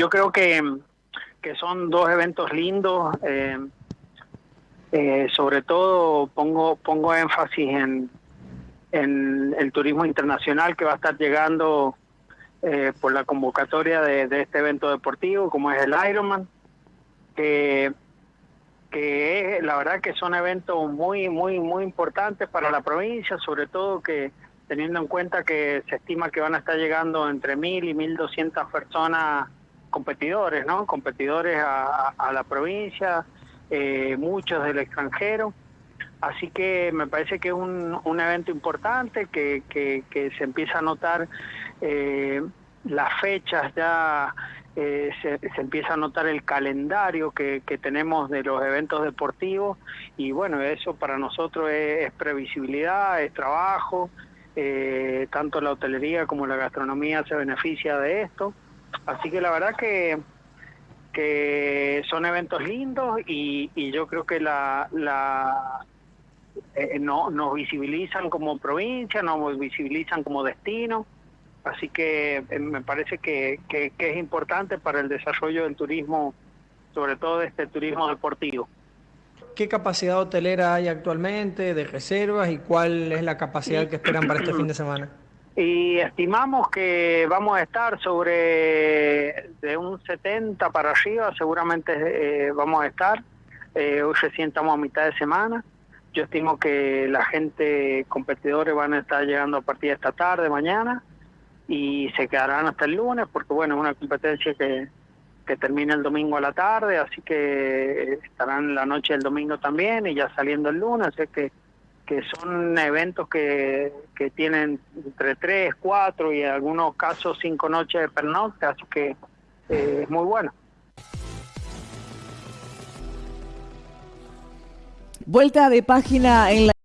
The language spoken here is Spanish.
yo creo que, que son dos eventos lindos. Eh, eh, sobre todo pongo pongo énfasis en, en el turismo internacional que va a estar llegando eh, por la convocatoria de, este evento deportivo, como es el Ironman, que, que es, la verdad que son eventos muy, muy, muy importantes para la provincia, sobre todo que teniendo en cuenta que se estima que van a estar llegando entre mil y mil doscientas personas competidores, ¿no? Competidores a, la provincia, eh, muchos del extranjero. Así que me parece que es un, un evento importante, que, se empieza a notar eh, las fechas ya, eh, se, empieza a notar el calendario que, tenemos de los eventos deportivos y bueno, eso para nosotros es, previsibilidad, es trabajo, eh, tanto la hotelería como la gastronomía se beneficia de esto. Así que la verdad que que son eventos lindos y, y yo creo que la, la eh, no, nos visibilizan como provincia, nos visibilizan como destino, así que eh, me parece que, que, es importante para el desarrollo del turismo, sobre todo de este turismo deportivo. ¿Qué capacidad hotelera hay actualmente de reservas y cuál es la capacidad que esperan para este fin de semana? Y estimamos que vamos a estar sobre de un 70 para arriba, seguramente eh, vamos a estar. hoy recién estamos a mitad de semana. Yo estimo que la gente, competidores, van a estar llegando a partir de esta tarde, mañana, y se quedarán hasta el lunes, porque bueno, es una competencia que, que termina el domingo a la tarde, así que estarán la noche del domingo también, y ya saliendo el lunes, así que, que son eventos que, que tienen entre tres, cuatro y en algunos casos cinco noches de pernocte, así que eh, es muy bueno. Vuelta de página en la